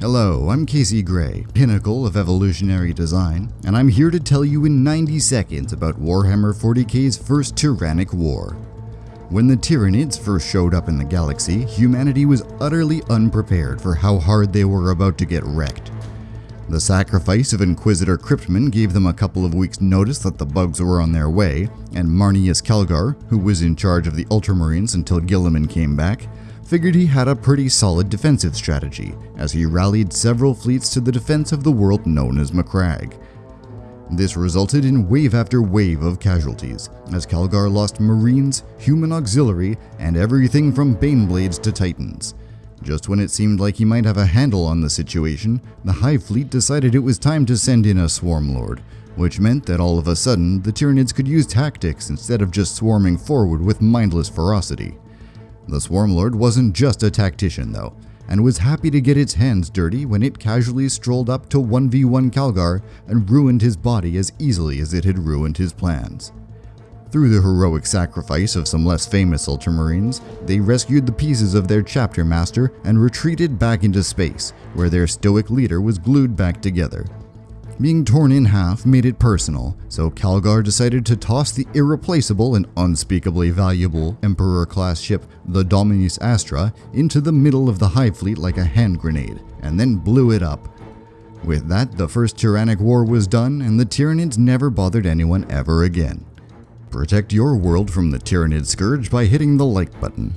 Hello, I'm Casey Gray, pinnacle of evolutionary design, and I'm here to tell you in 90 seconds about Warhammer 40k's first Tyrannic War. When the Tyranids first showed up in the galaxy, humanity was utterly unprepared for how hard they were about to get wrecked. The sacrifice of Inquisitor Kryptman gave them a couple of weeks' notice that the bugs were on their way, and Marneus Calgar, who was in charge of the Ultramarines until Guilliman came back, figured he had a pretty solid defensive strategy, as he rallied several fleets to the defense of the world known as Macragge. This resulted in wave after wave of casualties, as Calgar lost Marines, human auxiliary, and everything from Baneblades to Titans. Just when it seemed like he might have a handle on the situation, the Hive Fleet decided it was time to send in a Swarm Lord, which meant that all of a sudden the Tyranids could use tactics instead of just swarming forward with mindless ferocity. The Swarmlord wasn't just a tactician, though, and was happy to get its hands dirty when it casually strolled up to 1v1 Calgar and ruined his body as easily as it had ruined his plans. Through the heroic sacrifice of some less famous Ultramarines, they rescued the pieces of their chapter master and retreated back into space, where their stoic leader was glued back together, being torn in half made it personal, so Calgar decided to toss the irreplaceable and unspeakably valuable Emperor-class ship, the Dominus Astra, into the middle of the Hive Fleet like a hand grenade, and then blew it up. With that, the first Tyrannic War was done, and the Tyranids never bothered anyone ever again. Protect your world from the Tyranid Scourge by hitting the like button.